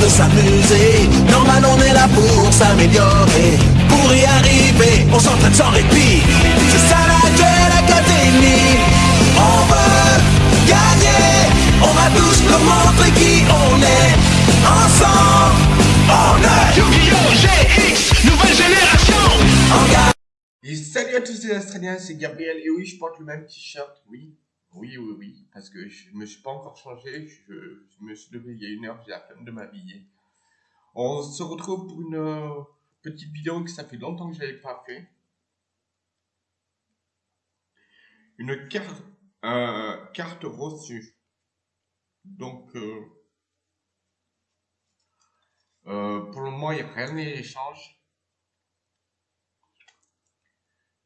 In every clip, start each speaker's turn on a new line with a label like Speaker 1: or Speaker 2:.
Speaker 1: de s'amuser. Normal, on est là pour s'améliorer. Pour y arriver, on s'entraîne sans répit. C'est ça la Duel Academy. On veut gagner. On va tous nous montrer qui on est. Ensemble, on est
Speaker 2: Yu-Gi-Oh! GX, nouvelle génération.
Speaker 3: Et salut à tous les Australiens, c'est Gabriel et oui, je porte le même t-shirt, oui, oui, oui, oui, parce que je me suis pas encore changé, je, je me suis levé il y a une heure, j'ai la flemme de m'habiller. On se retrouve pour une euh, petite vidéo que ça fait longtemps que j'avais pas fait. Une carte, euh, carte reçue. Donc, euh, euh, pour le moment, il n'y a rien à l'échange.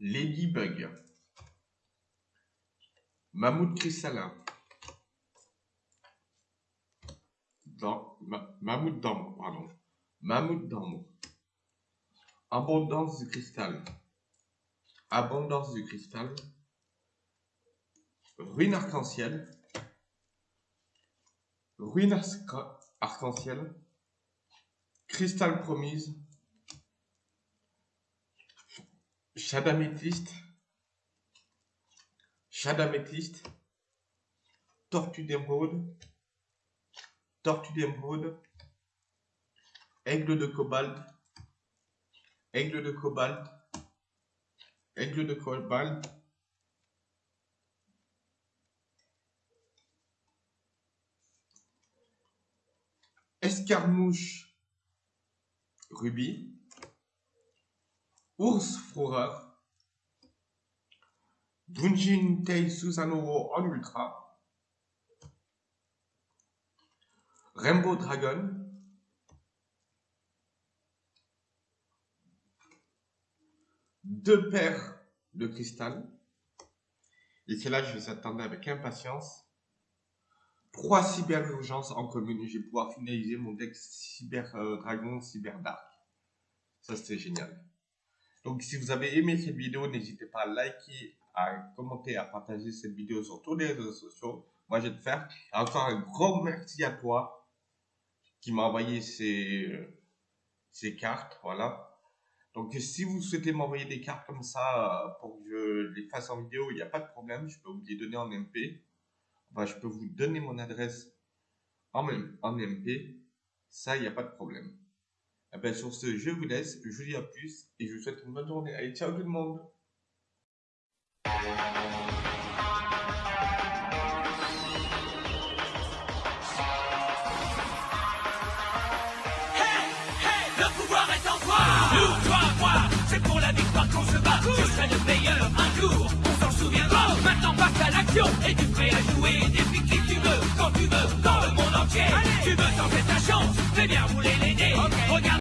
Speaker 3: Ladybug. Mammouth cristallin. Dans, ma, mammouth d'amour, pardon. Mammouth d'amour. Abondance du cristal. Abondance du cristal. Ruine arc-en-ciel. Ruine arc- arc-en-ciel. Cristal promise. Shadamétiste. Shadamétiste. Tortue d'émeraude. Tortue d'émeraude. Aigle de cobalt. Aigle de cobalt. Aigle de cobalt. Escarmouche. Rubis. Ours Fourreur, Dunjin Tei Susanoo en ultra, Rainbow Dragon, deux paires de cristal, et celle-là je les attendais avec impatience, trois cyber urgences en commune, je vais pouvoir finaliser mon deck cyber dragon, cyber dark. Ça c'était génial. Donc, si vous avez aimé cette vidéo, n'hésitez pas à liker, à commenter, à partager cette vidéo sur tous les réseaux sociaux. Moi, je vais te faire. Et encore un grand merci à toi qui m'a envoyé ces, ces cartes. Voilà. Donc, si vous souhaitez m'envoyer des cartes comme ça euh, pour que je les fasse en vidéo, il n'y a pas de problème. Je peux vous les donner en MP. Enfin, je peux vous donner mon adresse en, MP. Ça, il n'y a pas de problème. Eh ben, sur ce, je vous laisse, je vous dis à plus et je vous souhaite une bonne journée. Allez, ciao tout le monde
Speaker 2: c'est pour la victoire qu'on se bat. Je serai le meilleur un jour, on s'en souviendra Maintenant passe à l'action, es-tu prêt à jouer